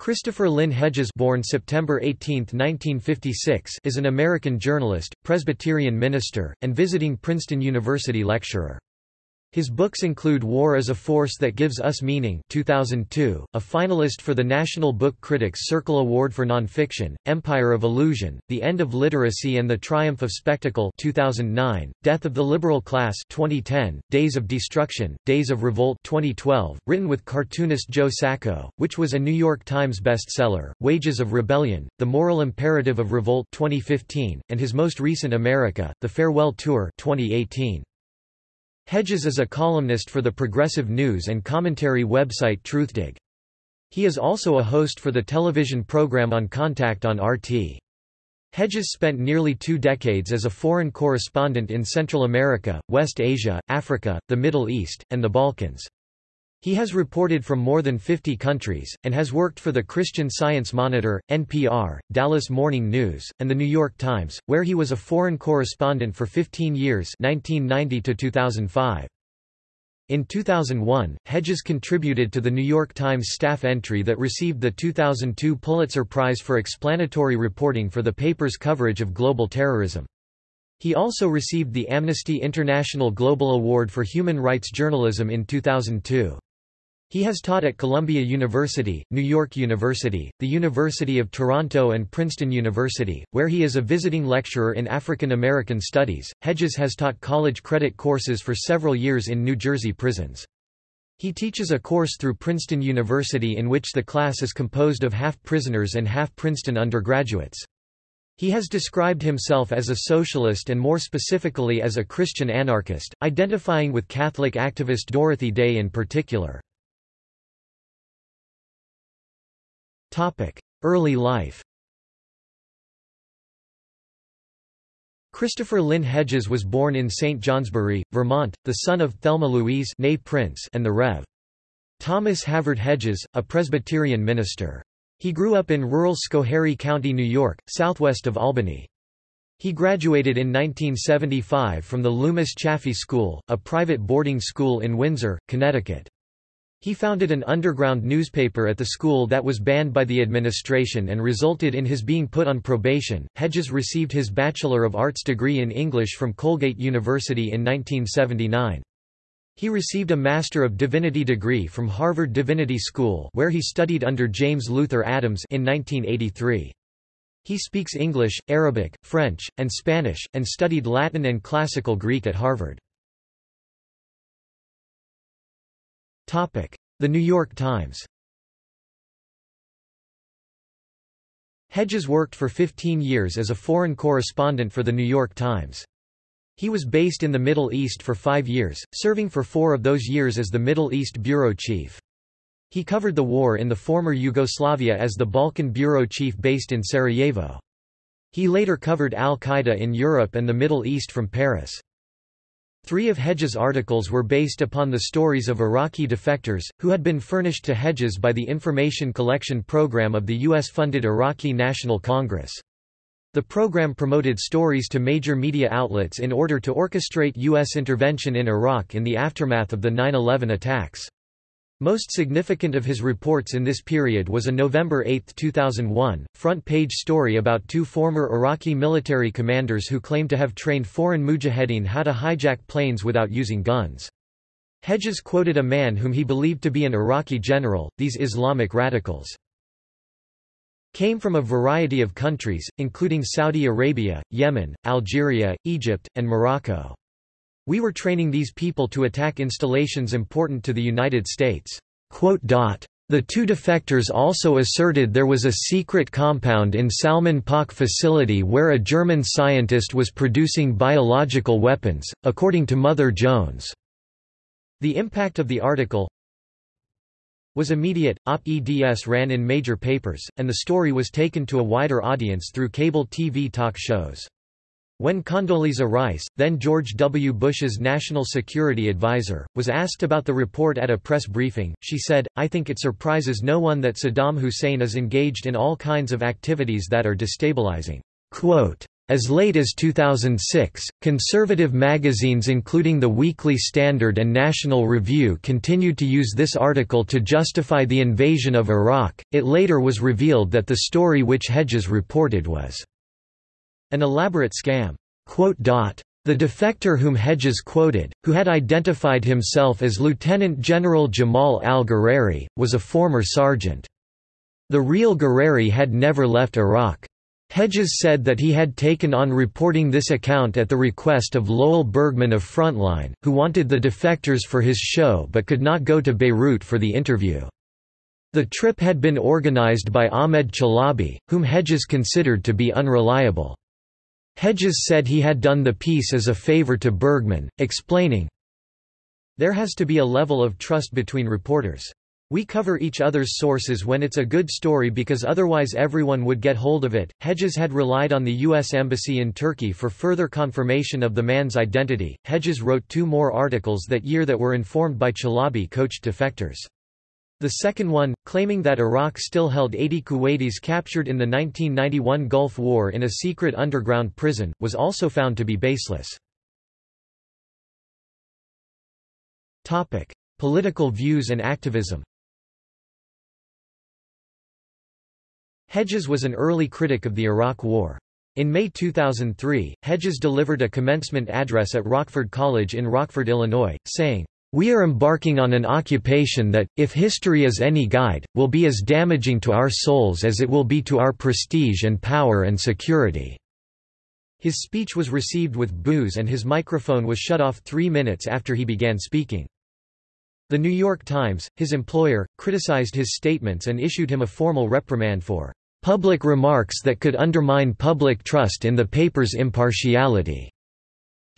Christopher Lynn Hedges born September 18, 1956, is an American journalist, Presbyterian minister, and visiting Princeton University lecturer. His books include War as a Force That Gives Us Meaning 2002, a finalist for the National Book Critics Circle Award for Nonfiction, Empire of Illusion, The End of Literacy and the Triumph of Spectacle 2009, Death of the Liberal Class 2010, Days of Destruction, Days of Revolt 2012, written with cartoonist Joe Sacco, which was a New York Times bestseller, Wages of Rebellion, The Moral Imperative of Revolt 2015, and his most recent America, The Farewell Tour 2018. Hedges is a columnist for the progressive news and commentary website Truthdig. He is also a host for the television program On Contact on RT. Hedges spent nearly two decades as a foreign correspondent in Central America, West Asia, Africa, the Middle East, and the Balkans. He has reported from more than 50 countries, and has worked for the Christian Science Monitor, NPR, Dallas Morning News, and The New York Times, where he was a foreign correspondent for 15 years 1990 to 2005. In 2001, Hedges contributed to the New York Times staff entry that received the 2002 Pulitzer Prize for explanatory reporting for the paper's coverage of global terrorism. He also received the Amnesty International Global Award for Human Rights Journalism in 2002. He has taught at Columbia University, New York University, the University of Toronto, and Princeton University, where he is a visiting lecturer in African American Studies. Hedges has taught college credit courses for several years in New Jersey prisons. He teaches a course through Princeton University in which the class is composed of half prisoners and half Princeton undergraduates. He has described himself as a socialist and more specifically as a Christian anarchist, identifying with Catholic activist Dorothy Day in particular. Early life Christopher Lynn Hedges was born in St. Johnsbury, Vermont, the son of Thelma Louise Prince and the Rev. Thomas Havard Hedges, a Presbyterian minister. He grew up in rural Schoharie County, New York, southwest of Albany. He graduated in 1975 from the Loomis Chaffee School, a private boarding school in Windsor, Connecticut. He founded an underground newspaper at the school that was banned by the administration and resulted in his being put on probation. Hedges received his Bachelor of Arts degree in English from Colgate University in 1979. He received a Master of Divinity degree from Harvard Divinity School where he studied under James Luther Adams in 1983. He speaks English, Arabic, French, and Spanish, and studied Latin and Classical Greek at Harvard. The New York Times Hedges worked for 15 years as a foreign correspondent for The New York Times. He was based in the Middle East for five years, serving for four of those years as the Middle East bureau chief. He covered the war in the former Yugoslavia as the Balkan bureau chief based in Sarajevo. He later covered al-Qaeda in Europe and the Middle East from Paris. Three of Hedges' articles were based upon the stories of Iraqi defectors, who had been furnished to Hedges by the Information Collection Program of the U.S.-funded Iraqi National Congress. The program promoted stories to major media outlets in order to orchestrate U.S. intervention in Iraq in the aftermath of the 9-11 attacks. Most significant of his reports in this period was a November 8, 2001, front-page story about two former Iraqi military commanders who claimed to have trained foreign mujahideen how to hijack planes without using guns. Hedges quoted a man whom he believed to be an Iraqi general, these Islamic radicals came from a variety of countries, including Saudi Arabia, Yemen, Algeria, Egypt, and Morocco. We were training these people to attack installations important to the United States." The two defectors also asserted there was a secret compound in Salman Pak facility where a German scientist was producing biological weapons, according to Mother Jones. The impact of the article was immediate, op-eds ran in major papers, and the story was taken to a wider audience through cable TV talk shows. When Condoleezza Rice, then George W. Bush's national security advisor, was asked about the report at a press briefing, she said, I think it surprises no one that Saddam Hussein is engaged in all kinds of activities that are destabilizing. Quote, As late as 2006, conservative magazines including The Weekly Standard and National Review continued to use this article to justify the invasion of Iraq. It later was revealed that the story which Hedges reported was an elaborate scam. The defector whom Hedges quoted, who had identified himself as Lieutenant General Jamal al-Ghurairy, was a former sergeant. The real Ghurairy had never left Iraq. Hedges said that he had taken on reporting this account at the request of Lowell Bergman of Frontline, who wanted the defectors for his show but could not go to Beirut for the interview. The trip had been organized by Ahmed Chalabi, whom Hedges considered to be unreliable. Hedges said he had done the piece as a favor to Bergman, explaining, There has to be a level of trust between reporters. We cover each other's sources when it's a good story because otherwise everyone would get hold of it. Hedges had relied on the U.S. Embassy in Turkey for further confirmation of the man's identity. Hedges wrote two more articles that year that were informed by Chalabi coached defectors. The second one, claiming that Iraq still held 80 Kuwaitis captured in the 1991 Gulf War in a secret underground prison, was also found to be baseless. Political views and activism Hedges was an early critic of the Iraq War. In May 2003, Hedges delivered a commencement address at Rockford College in Rockford, Illinois, saying, we are embarking on an occupation that, if history is any guide, will be as damaging to our souls as it will be to our prestige and power and security." His speech was received with boos and his microphone was shut off three minutes after he began speaking. The New York Times, his employer, criticized his statements and issued him a formal reprimand for public remarks that could undermine public trust in the paper's impartiality.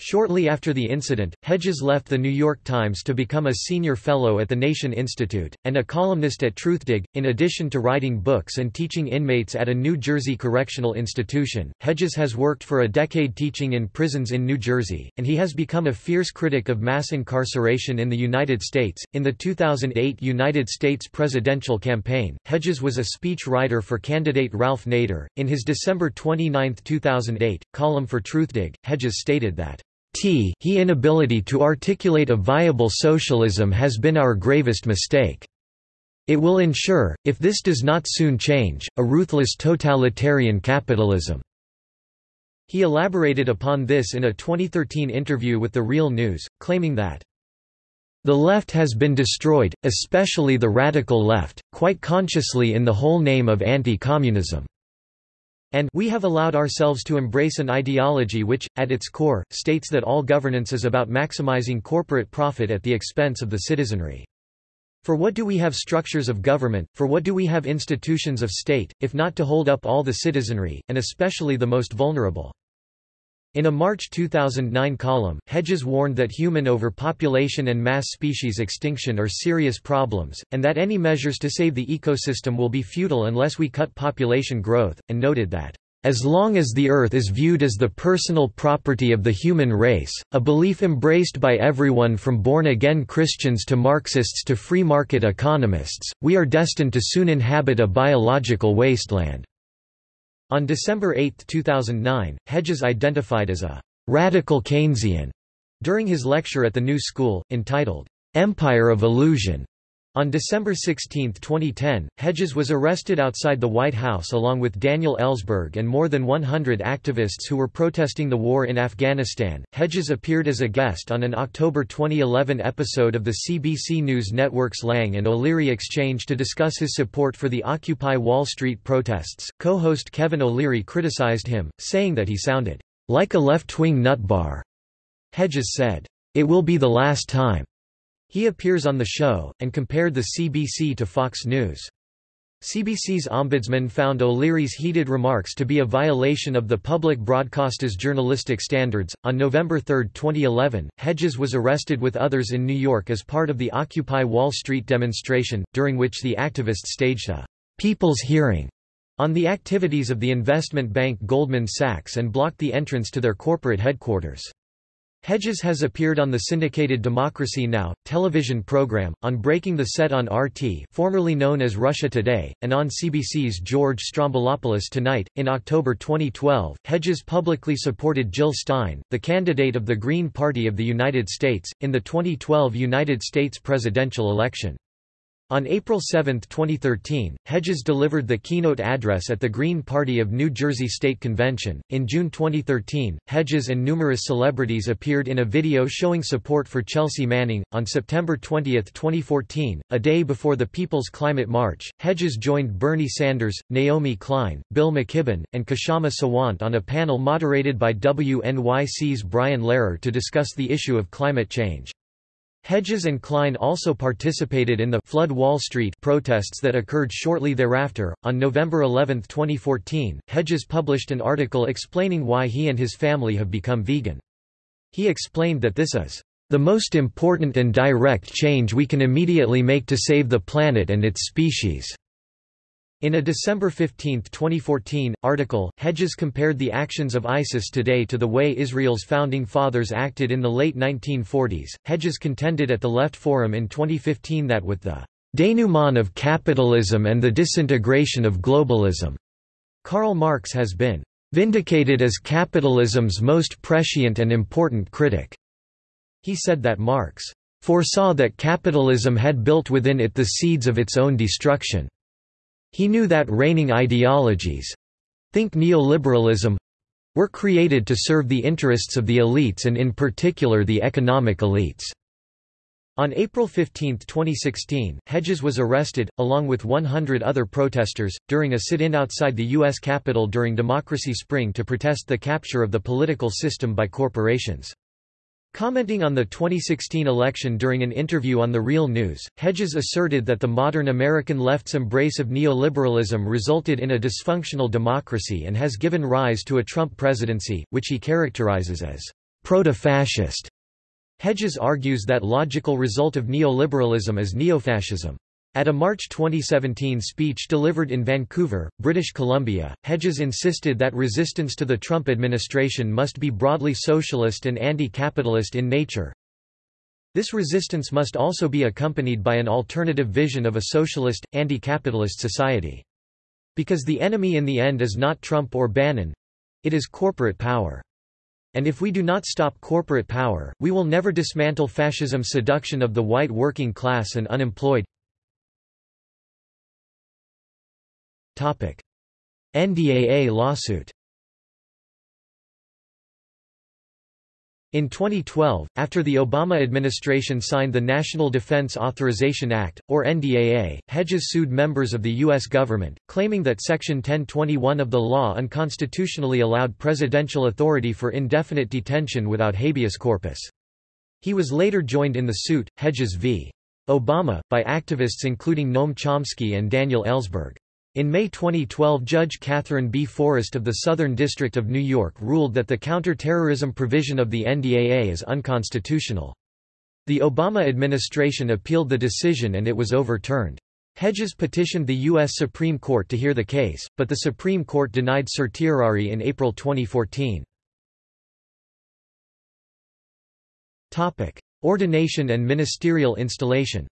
Shortly after the incident, Hedges left The New York Times to become a senior fellow at the Nation Institute, and a columnist at Truthdig. In addition to writing books and teaching inmates at a New Jersey correctional institution, Hedges has worked for a decade teaching in prisons in New Jersey, and he has become a fierce critic of mass incarceration in the United States. In the 2008 United States presidential campaign, Hedges was a speech writer for candidate Ralph Nader. In his December 29, 2008, column for Truthdig, Hedges stated that He inability to articulate a viable socialism has been our gravest mistake. It will ensure, if this does not soon change, a ruthless totalitarian capitalism." He elaborated upon this in a 2013 interview with The Real News, claiming that, "...the left has been destroyed, especially the radical left, quite consciously in the whole name of anti-communism." And we have allowed ourselves to embrace an ideology which, at its core, states that all governance is about maximizing corporate profit at the expense of the citizenry. For what do we have structures of government, for what do we have institutions of state, if not to hold up all the citizenry, and especially the most vulnerable? In a March 2009 column, Hedges warned that human overpopulation and mass species extinction are serious problems, and that any measures to save the ecosystem will be futile unless we cut population growth, and noted that, "...as long as the Earth is viewed as the personal property of the human race, a belief embraced by everyone from born-again Christians to Marxists to free market economists, we are destined to soon inhabit a biological wasteland." On December 8, 2009, Hedges identified as a «radical Keynesian» during his lecture at the New School, entitled, "'Empire of Illusion' On December 16, 2010, Hedges was arrested outside the White House along with Daniel Ellsberg and more than 100 activists who were protesting the war in Afghanistan. Hedges appeared as a guest on an October 2011 episode of the CBC News Network's Lang and O'Leary Exchange to discuss his support for the Occupy Wall Street protests. Co host Kevin O'Leary criticized him, saying that he sounded like a left wing nutbar. Hedges said, It will be the last time. He appears on the show, and compared the CBC to Fox News. CBC's ombudsman found O'Leary's heated remarks to be a violation of the public broadcaster's journalistic standards. On November 3, 2011, Hedges was arrested with others in New York as part of the Occupy Wall Street demonstration, during which the activists staged a people's hearing on the activities of the investment bank Goldman Sachs and blocked the entrance to their corporate headquarters. Hedges has appeared on the syndicated Democracy Now! television program, on Breaking the Set on RT formerly known as Russia Today, and on CBC's George Stroumboulopoulos Tonight. In October 2012, Hedges publicly supported Jill Stein, the candidate of the Green Party of the United States, in the 2012 United States presidential election. On April 7, 2013, Hedges delivered the keynote address at the Green Party of New Jersey State Convention. In June 2013, Hedges and numerous celebrities appeared in a video showing support for Chelsea Manning. On September 20, 2014, a day before the People's Climate March, Hedges joined Bernie Sanders, Naomi Klein, Bill McKibben, and Kshama Sawant on a panel moderated by WNYC's Brian Lehrer to discuss the issue of climate change. Hedges and Klein also participated in the Flood Wall Street protests that occurred shortly thereafter. On November 11, 2014, Hedges published an article explaining why he and his family have become vegan. He explained that this is the most important and direct change we can immediately make to save the planet and its species. In a December 15, 2014, article, Hedges compared the actions of ISIS today to the way Israel's founding fathers acted in the late 1940s. Hedges contended at the Left Forum in 2015 that with the denouement of capitalism and the disintegration of globalism, Karl Marx has been vindicated as capitalism's most prescient and important critic. He said that Marx foresaw that capitalism had built within it the seeds of its own destruction. He knew that reigning ideologies—think neoliberalism—were created to serve the interests of the elites and in particular the economic elites. On April 15, 2016, Hedges was arrested, along with 100 other protesters, during a sit-in outside the U.S. Capitol during Democracy Spring to protest the capture of the political system by corporations. Commenting on the 2016 election during an interview on The Real News, Hedges asserted that the modern American left's embrace of neoliberalism resulted in a dysfunctional democracy and has given rise to a Trump presidency, which he characterizes as proto-fascist. Hedges argues that logical result of neoliberalism is neofascism. At a March 2017 speech delivered in Vancouver, British Columbia, Hedges insisted that resistance to the Trump administration must be broadly socialist and anti-capitalist in nature. This resistance must also be accompanied by an alternative vision of a socialist, anti-capitalist society. Because the enemy in the end is not Trump or Bannon—it is corporate power. And if we do not stop corporate power, we will never dismantle fascism's seduction of the white working class and unemployed. NDAA lawsuit In 2012, after the Obama administration signed the National Defense Authorization Act, or NDAA, Hedges sued members of the U.S. government, claiming that Section 1021 of the law unconstitutionally allowed presidential authority for indefinite detention without habeas corpus. He was later joined in the suit, Hedges v. Obama, by activists including Noam Chomsky and Daniel Ellsberg. In May 2012 Judge Katherine B. Forrest of the Southern District of New York ruled that the counterterrorism provision of the NDAA is unconstitutional. The Obama administration appealed the decision and it was overturned. Hedges petitioned the U.S. Supreme Court to hear the case, but the Supreme Court denied certiorari in April 2014. Ordination and ministerial installation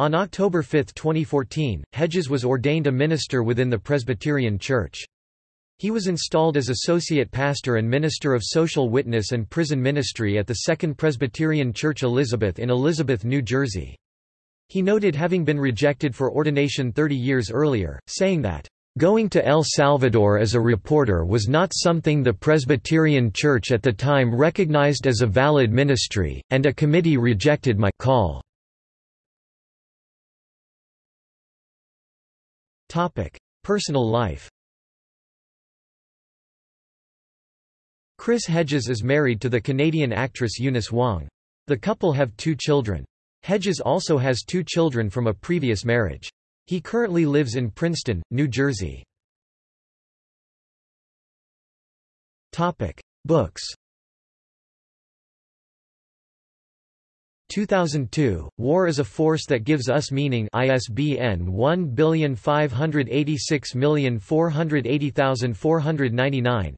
On October 5, 2014, Hedges was ordained a minister within the Presbyterian Church. He was installed as associate pastor and minister of social witness and prison ministry at the Second Presbyterian Church Elizabeth in Elizabeth, New Jersey. He noted having been rejected for ordination 30 years earlier, saying that, Going to El Salvador as a reporter was not something the Presbyterian Church at the time recognized as a valid ministry, and a committee rejected my call. Topic: Personal life. Chris Hedges is married to the Canadian actress Eunice Wong. The couple have two children. Hedges also has two children from a previous marriage. He currently lives in Princeton, New Jersey. Topic: Books. 2002, War is a Force That Gives Us Meaning. ISBN 1586480480,499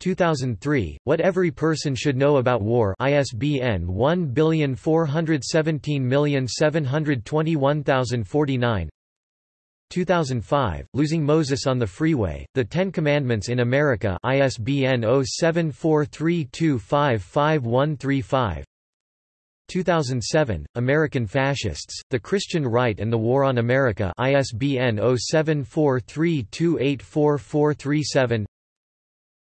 2003, What Every Person Should Know About War. ISBN 1417721,049 2005, Losing Moses on the Freeway, The Ten Commandments in America. ISBN 0743255135 2007, American Fascists, The Christian Right and the War on America ISBN 0743284437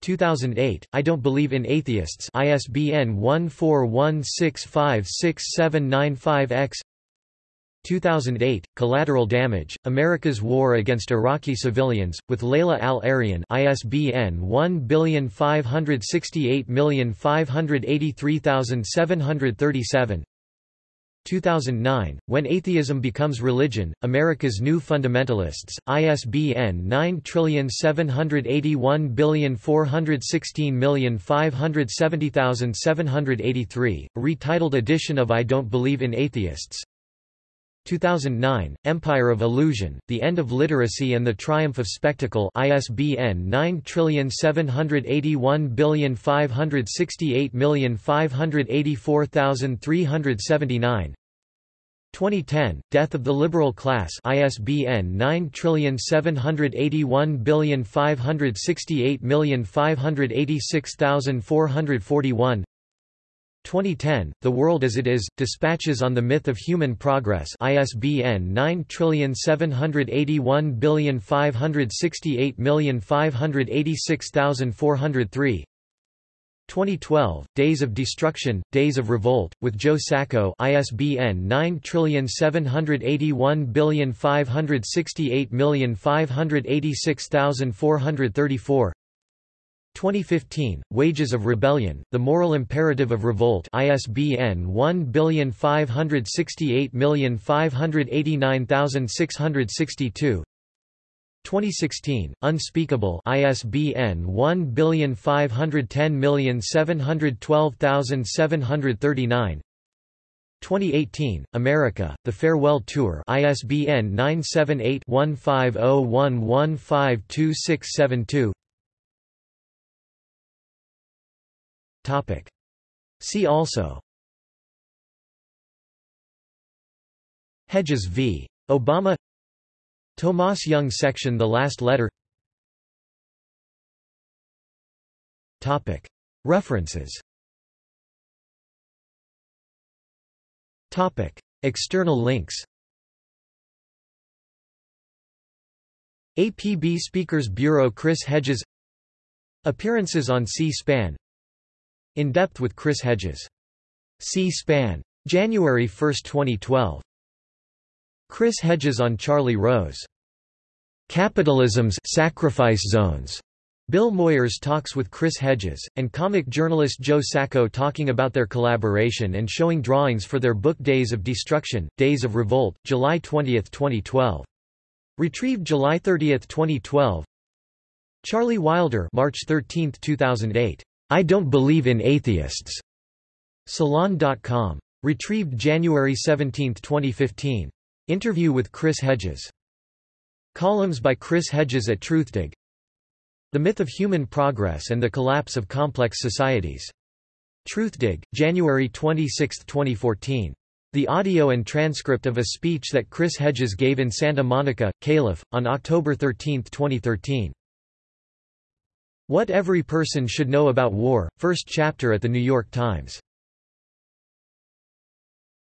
2008, I Don't Believe in Atheists ISBN 1416567995-X 2008, Collateral Damage, America's War Against Iraqi Civilians, with Layla Al-Arian ISBN 1568583737 2009, When Atheism Becomes Religion, America's New Fundamentalists, ISBN 9781416570783, retitled edition of I Don't Believe in Atheists 2009, Empire of Illusion, The End of Literacy and the Triumph of Spectacle ISBN 9781568584379 2010, Death of the Liberal Class ISBN 9781568586441 2010, The World as It Is, Dispatches on the Myth of Human Progress ISBN 9781568586403 2012, Days of Destruction, Days of Revolt, with Joe Sacco ISBN 9781568586434 2015, Wages of Rebellion, The Moral Imperative of Revolt ISBN 1568589662 2016, Unspeakable ISBN 1510712739 2018, America, The Farewell Tour ISBN 978 1501152672 Topic. See also Hedges v. Obama Tomas Young section The Last Letter Topic. References Topic. External links APB Speakers Bureau Chris Hedges Appearances on C-SPAN in Depth with Chris Hedges. C-SPAN. January 1, 2012. Chris Hedges on Charlie Rose. Capitalism's Sacrifice Zones. Bill Moyers talks with Chris Hedges, and comic journalist Joe Sacco talking about their collaboration and showing drawings for their book Days of Destruction, Days of Revolt, July 20, 2012. Retrieved July 30, 2012 Charlie Wilder March 13, 2008. I Don't Believe in Atheists. Salon.com. Retrieved January 17, 2015. Interview with Chris Hedges. Columns by Chris Hedges at Truthdig. The Myth of Human Progress and the Collapse of Complex Societies. Truthdig, January 26, 2014. The audio and transcript of a speech that Chris Hedges gave in Santa Monica, Calif., on October 13, 2013. What Every Person Should Know About War, first chapter at The New York Times